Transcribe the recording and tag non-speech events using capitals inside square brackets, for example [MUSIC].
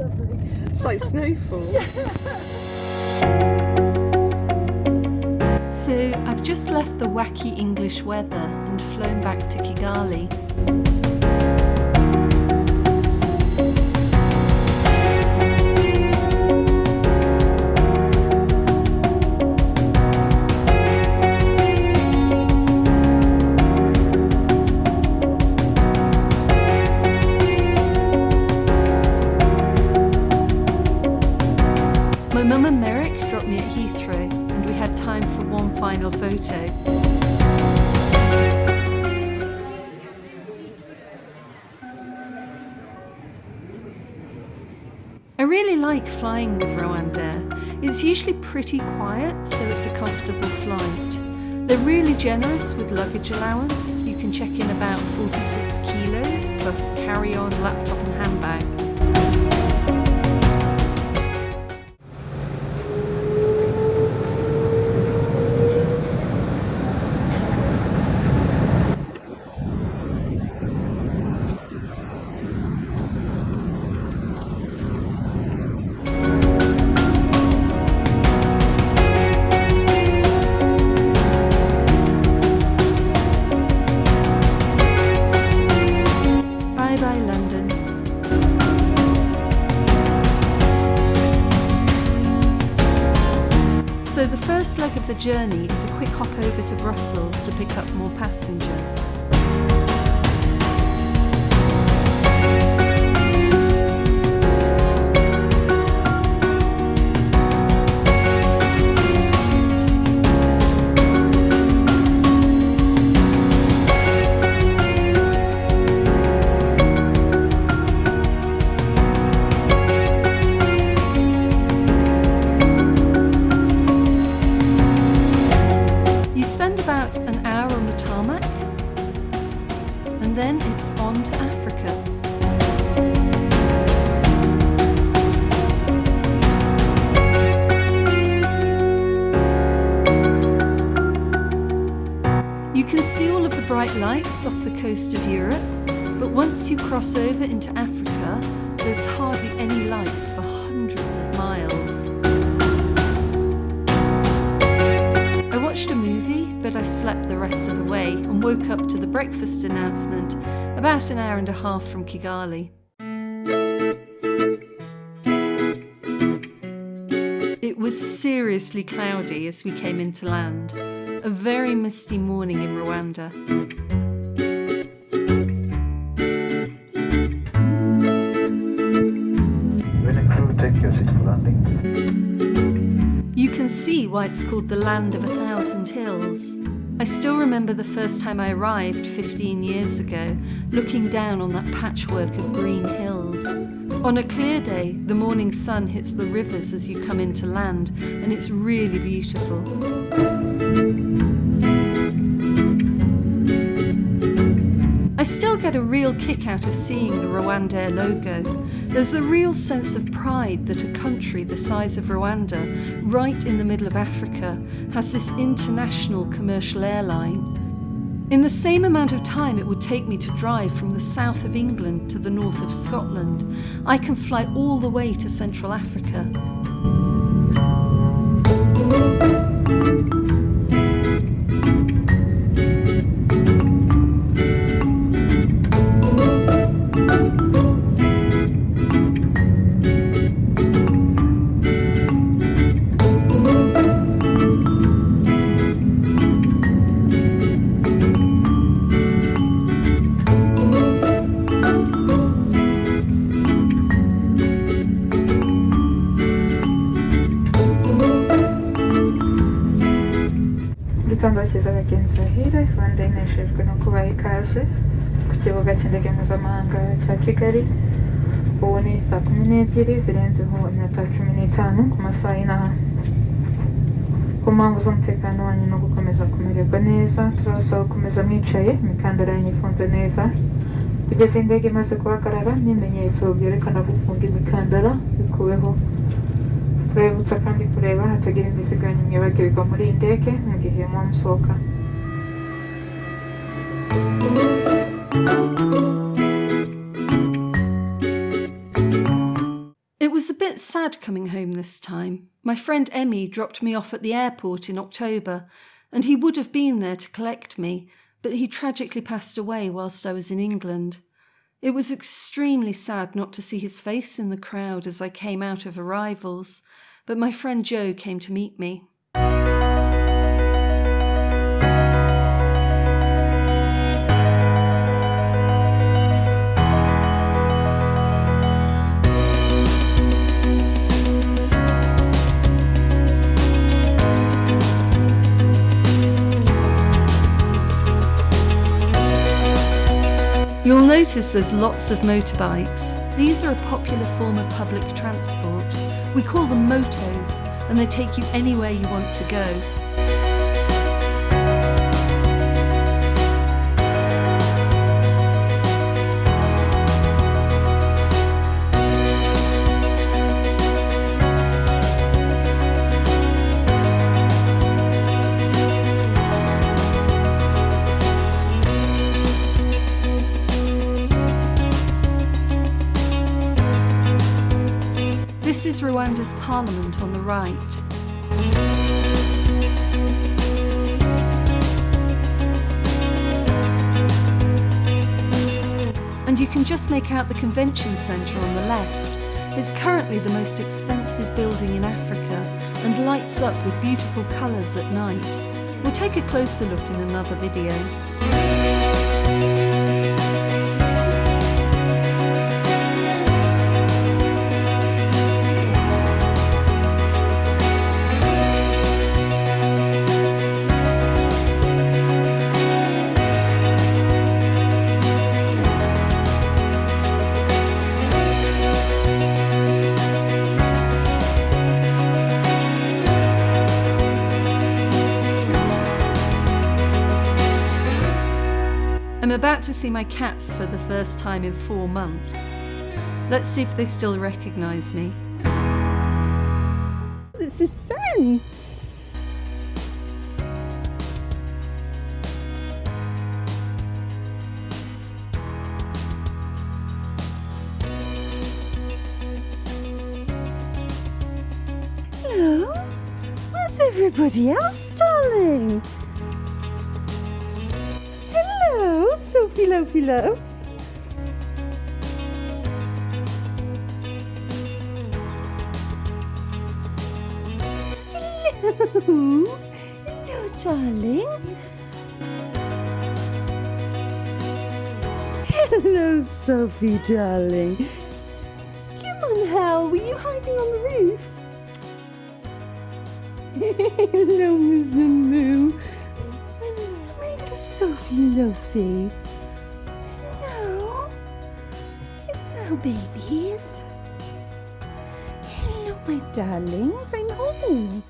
It's like snowfall. So I've just left the wacky English weather and flown back to Kigali. My mum and Merrick dropped me at Heathrow and we had time for one final photo. I really like flying with Rwandair. It's usually pretty quiet, so it's a comfortable flight. They're really generous with luggage allowance. You can check in about 46 kilos plus carry-on, laptop and handbag. So the first leg of the journey is a quick hop over to Brussels to pick up more passengers. Then it's on to Africa. You can see all of the bright lights off the coast of Europe, but once you cross over into Africa, there's hardly any lights for watched a movie, but I slept the rest of the way and woke up to the breakfast announcement about an hour and a half from Kigali. It was seriously cloudy as we came into land. A very misty morning in Rwanda. It's called the land of a thousand hills. I still remember the first time I arrived 15 years ago, looking down on that patchwork of green hills. On a clear day, the morning sun hits the rivers as you come into land, and it's really beautiful. I still get a real kick out of seeing the Rwandair logo. There's a real sense of pride that a country the size of Rwanda, right in the middle of Africa, has this international commercial airline. In the same amount of time it would take me to drive from the south of England to the north of Scotland, I can fly all the way to Central Africa. Igitondo cyiza bagenzi bahire rwanda ineshejwe no kubaha ikaze ku kibuga cy'indege mpuzamahanga cya kigali. Ubu ni saa kumi n'ebyiri zirenzeho iminota cumi n'itanu ku masaha y'inaha. Ku mpamvu z'umutekano wanyu no gukomeza kumererwa neza turabasaba gukomeza mwicaye imikandara yanyu ifunze neza. Kugeza indege imaze guhagarara n'ibimenyetso byerekana gufunga imikandara bikuweho. Kandi hatagira muri mu gihe musohoka was a bit sad coming home this time. My friend Emmy dropped me off at the airport in October, and he would have been there to collect me, but he tragically passed away whilst I was in England. It was extremely sad not to see his face in the crowd as I came out of arrivals, but my friend Joe came to meet me. Notice there's lots of motorbikes. These are a popular form of public transport. We call them motos, and they take you anywhere you want to go. Rwanda's parliament on the right. And you can just make out the convention centre on the left. It's currently the most expensive building in Africa and lights up with beautiful colours at night. We'll take a closer look in another video. I'm about to see my cats for the first time in four months. Let's see if they still recognise me. It's his son. Hello? Where's everybody else, darling? Hello, Lophie Hello. Hello, darling. Hello, Sophie, darling. Come on, Hal. Were you hiding on the roof? [LAUGHS] Hello, Miss Moo. My little Sophie Loafy. Hello, babies. Hello, my darlings. I'm home.